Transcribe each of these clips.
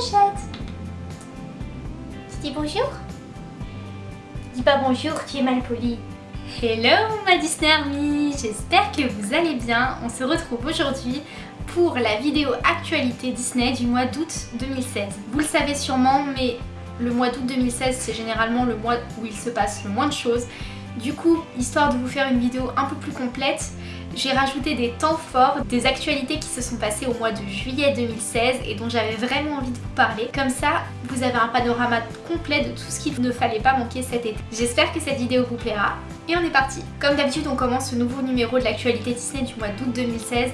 Tu dis bonjour Dis pas bonjour, tu es mal poli. Hello ma Disney Army, j'espère que vous allez bien. On se retrouve aujourd'hui pour la vidéo actualité Disney du mois d'août 2016. Vous le savez sûrement, mais le mois d'août 2016 c'est généralement le mois où il se passe le moins de choses. Du coup, histoire de vous faire une vidéo un peu plus complète, j'ai rajouté des temps forts, des actualités qui se sont passées au mois de juillet 2016 et dont j'avais vraiment envie de vous parler. Comme ça, vous avez un panorama complet de tout ce qu'il ne fallait pas manquer cet été. J'espère que cette vidéo vous plaira et on est parti Comme d'habitude, on commence ce nouveau numéro de l'actualité Disney du mois d'août 2016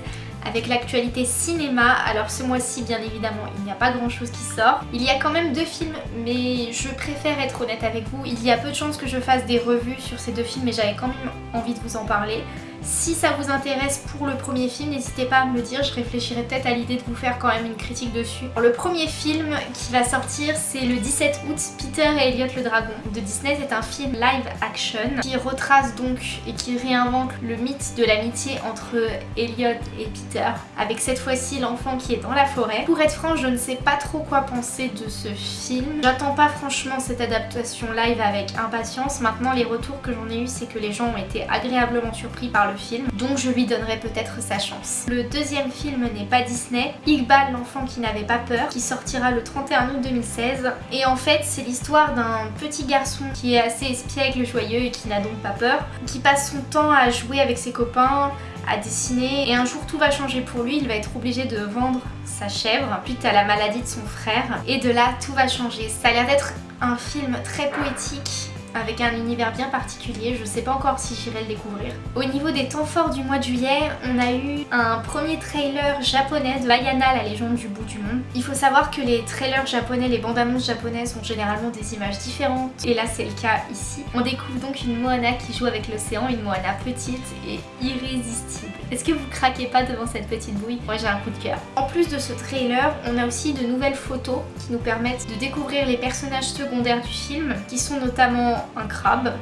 avec l'actualité cinéma. Alors ce mois-ci, bien évidemment, il n'y a pas grand-chose qui sort. Il y a quand même deux films, mais je préfère être honnête avec vous. Il y a peu de chances que je fasse des revues sur ces deux films, mais j'avais quand même envie de vous en parler. Si ça vous intéresse pour le premier film, n'hésitez pas à me le dire, je réfléchirai peut-être à l'idée de vous faire quand même une critique dessus. Le premier film qui va sortir, c'est le 17 août, Peter et Elliot le Dragon de Disney. C'est un film live action qui retrace donc et qui réinvente le mythe de l'amitié entre Elliot et Peter, avec cette fois-ci l'enfant qui est dans la forêt. Pour être franc, je ne sais pas trop quoi penser de ce film. J'attends pas franchement cette adaptation live avec impatience. Maintenant, les retours que j'en ai eu, c'est que les gens ont été agréablement surpris par le film, donc je lui donnerai peut-être sa chance. Le deuxième film n'est pas Disney, Iqbal l'enfant qui n'avait pas peur, qui sortira le 31 août 2016. Et en fait c'est l'histoire d'un petit garçon qui est assez espiègle, joyeux et qui n'a donc pas peur, qui passe son temps à jouer avec ses copains, à dessiner et un jour tout va changer pour lui, il va être obligé de vendre sa chèvre suite à la maladie de son frère et de là tout va changer. Ça a l'air d'être un film très poétique avec un univers bien particulier, je sais pas encore si j'irai le découvrir. Au niveau des temps forts du mois de juillet, on a eu un premier trailer japonais de Bayana, la légende du bout du monde. Il faut savoir que les trailers japonais, les bandes annonces japonaises ont généralement des images différentes et là c'est le cas ici. On découvre donc une Moana qui joue avec l'océan, une Moana petite et irrésistible. Est-ce que vous craquez pas devant cette petite bouille? Moi j'ai un coup de cœur. En plus de ce trailer, on a aussi de nouvelles photos qui nous permettent de découvrir les personnages secondaires du film qui sont notamment un crabe,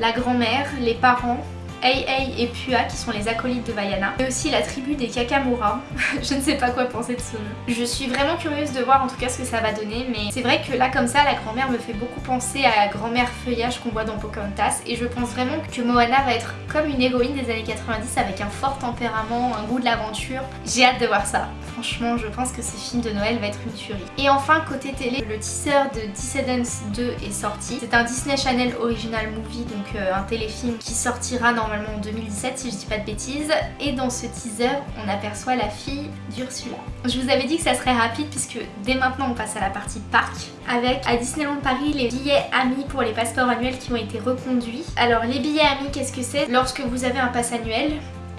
la grand-mère, les parents, Ei Ei et Pua qui sont les acolytes de Vaiana et aussi la tribu des Kakamura. je ne sais pas quoi penser de ce nom. Je suis vraiment curieuse de voir en tout cas ce que ça va donner mais c'est vrai que là comme ça la grand-mère me fait beaucoup penser à la grand-mère feuillage qu'on voit dans Pocahontas et je pense vraiment que Moana va être comme une héroïne des années 90 avec un fort tempérament, un goût de l'aventure. J'ai hâte de voir ça. Franchement je pense que ce film de Noël va être une tuerie. Et enfin côté télé, le teaser de Descendants 2 est sorti. C'est un Disney Channel Original Movie donc euh, un téléfilm qui sortira normalement en 2017 si je dis pas de bêtises et dans ce teaser on aperçoit la fille d'Ursula. Je vous avais dit que ça serait rapide puisque dès maintenant on passe à la partie parc avec à Disneyland Paris les billets amis pour les passeports annuels qui ont été reconduits. Alors les billets amis qu'est-ce que c'est? Lorsque vous avez un pass annuel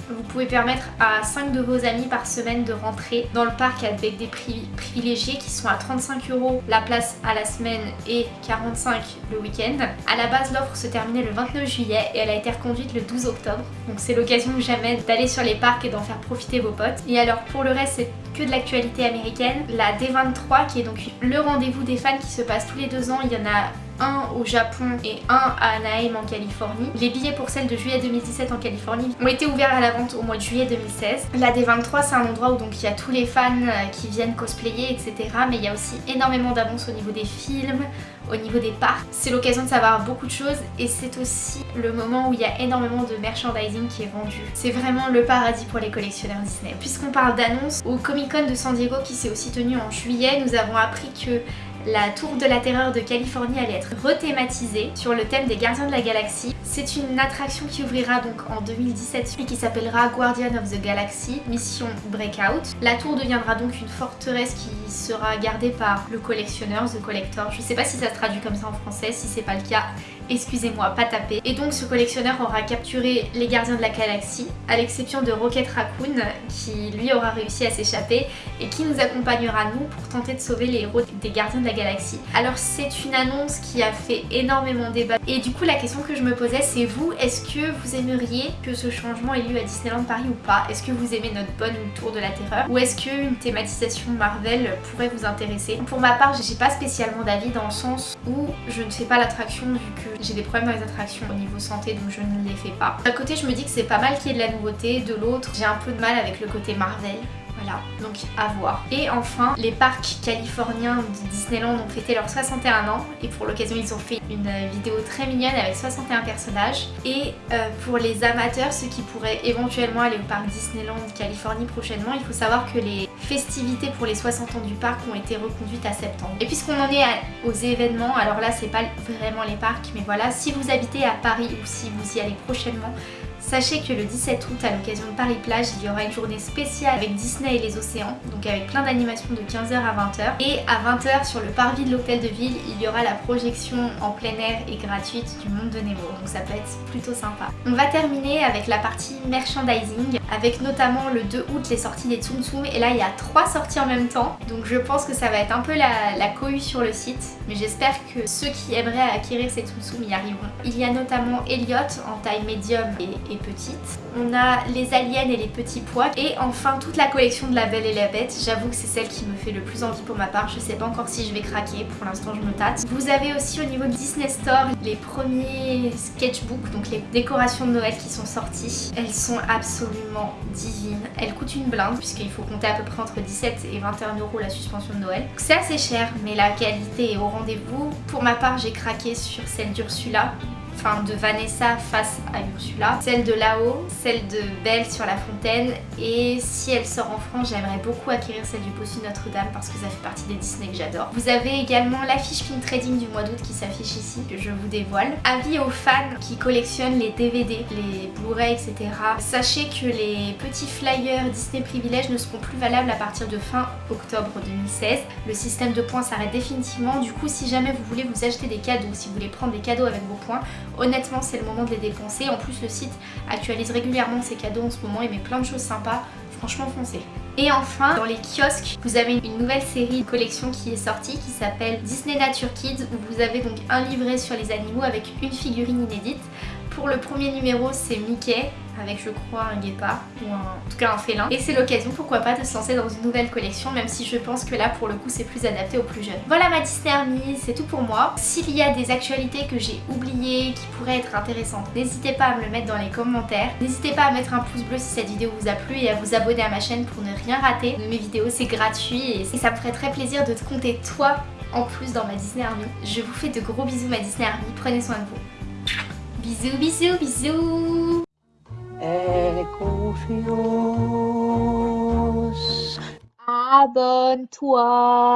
vous pouvez permettre à 5 de vos amis par semaine de rentrer dans le parc avec des prix privilégiés qui sont à 35 euros la place à la semaine et 45 le week-end. À la base l'offre se terminait le 29 juillet et elle a été reconduite le 12 octobre. Donc c'est l'occasion jamais d'aller sur les parcs et d'en faire profiter vos potes. Et alors pour le reste c'est que de l'actualité américaine. La D23 qui est donc le rendez-vous des fans qui se passe tous les deux ans. Il y en a un au Japon et un à Anaheim en Californie. Les billets pour celle de juillet 2017 en Californie ont été ouverts à la vente au mois de juillet 2016. La D23 c'est un endroit où donc il y a tous les fans euh, qui viennent cosplayer etc. Mais il y a aussi énormément d'annonces au niveau des films, au niveau des parcs. C'est l'occasion de savoir beaucoup de choses et c'est aussi le moment où il y a énormément de merchandising qui est vendu. C'est vraiment le paradis pour les collectionneurs Disney. Puisqu'on parle d'annonces, au Comic Con de San Diego qui s'est aussi tenu en juillet, nous avons appris que la tour de la terreur de Californie allait être rethématisée sur le thème des gardiens de la galaxie. C'est une attraction qui ouvrira donc en 2017 et qui s'appellera Guardian of the Galaxy Mission Breakout. La tour deviendra donc une forteresse qui sera gardée par le collectionneur, The Collector. Je sais pas si ça se traduit comme ça en français, si c'est pas le cas, excusez-moi, pas tapé. Et donc ce collectionneur aura capturé les gardiens de la galaxie, à l'exception de Rocket Raccoon, qui lui aura réussi à s'échapper et qui nous accompagnera nous pour tenter de sauver les héros des gardiens de la galaxie. Alors c'est une annonce qui a fait énormément débat et du coup la question que je me posais c'est vous, est-ce que vous aimeriez que ce changement ait lieu à Disneyland Paris ou pas? Est-ce que vous aimez notre bonne tour de la terreur? Ou est-ce qu'une thématisation Marvel pourrait vous intéresser? Pour ma part j'ai pas spécialement d'avis dans le sens où je ne fais pas l'attraction vu que j'ai des problèmes dans les attractions au niveau santé donc je ne les fais pas. D'un côté je me dis que c'est pas mal qu'il y ait de la nouveauté, de l'autre j'ai un peu de mal avec le côté Marvel Donc à voir. Et enfin, les parcs californiens de Disneyland ont fêté leurs 61 ans et pour l'occasion ils ont fait une vidéo très mignonne avec 61 personnages. Et euh, pour les amateurs, ceux qui pourraient éventuellement aller au parc Disneyland Californie prochainement, il faut savoir que les festivités pour les 60 ans du parc ont été reconduites à septembre. Et puisqu'on en est aux événements, alors là c'est pas vraiment les parcs, mais voilà, si vous habitez à Paris ou si vous y allez prochainement, Sachez que le 17 août, à l'occasion de Paris Plage, il y aura une journée spéciale avec Disney et les océans, donc avec plein d'animations de 15h à 20h. Et à 20h, sur le parvis de l'hôtel de ville, il y aura la projection en plein air et gratuite du monde de Nemo, donc ça peut être plutôt sympa. On va terminer avec la partie merchandising, avec notamment le 2 août les sorties des Tsum Tsum, et là il y a trois sorties en même temps, donc je pense que ça va être un peu la, la cohue sur le site, mais j'espère que ceux qui aimeraient acquérir ces Tsum Tsum y arriveront. Il y a notamment Elliot en taille médium et petite. On a les aliens et les petits pois. Et enfin toute la collection de la Belle et la Bête. J'avoue que c'est celle qui me fait le plus envie pour ma part. Je sais pas encore si je vais craquer. Pour l'instant je me tâte. Vous avez aussi au niveau de Disney Store les premiers sketchbooks, donc les décorations de Noël qui sont sorties. Elles sont absolument divines. Elles coûtent une blinde puisqu'il faut compter à peu près entre 17 et 21 euros la suspension de Noël. C'est assez cher mais la qualité est au rendez-vous. Pour ma part j'ai craqué sur celle d'Ursula enfin de Vanessa face à Ursula, celle de là-haut, celle de Belle sur la fontaine et si elle sort en France j'aimerais beaucoup acquérir celle du Bossu Notre-Dame parce que ça fait partie des Disney que j'adore. Vous avez également l'affiche film trading du mois d'août qui s'affiche ici que je vous dévoile. Avis aux fans qui collectionnent les DVD, les Blu-ray etc. Sachez que les petits flyers Disney Privilèges ne seront plus valables à partir de fin octobre 2016. Le système de points s'arrête définitivement du coup si jamais vous voulez vous acheter des cadeaux, si vous voulez prendre des cadeaux avec vos points, Honnêtement, c'est le moment de les dépenser. En plus, le site actualise régulièrement ses cadeaux en ce moment et met plein de choses sympas. Franchement, foncez. Et enfin, dans les kiosques, vous avez une nouvelle série de collection qui est sortie qui s'appelle Disney Nature Kids où vous avez donc un livret sur les animaux avec une figurine inédite. Pour le premier numéro, c'est Mickey avec je crois un guépard ou en tout cas un félin et c'est l'occasion pourquoi pas de se lancer dans une nouvelle collection même si je pense que là pour le coup c'est plus adapté aux plus jeunes. Voilà ma Disney c'est tout pour moi. S'il y a des actualités que j'ai oubliées qui pourraient être intéressantes, n'hésitez pas à me le mettre dans les commentaires. N'hésitez pas à mettre un pouce bleu si cette vidéo vous a plu et à vous abonner à ma chaîne pour ne rien rater mes vidéos, c'est gratuit et ça me ferait très plaisir de te compter toi en plus dans ma Disney Army. Je vous fais de gros bisous ma Disney Army, prenez soin de vous. Bisous bisous bisous confiance. Abenteuer.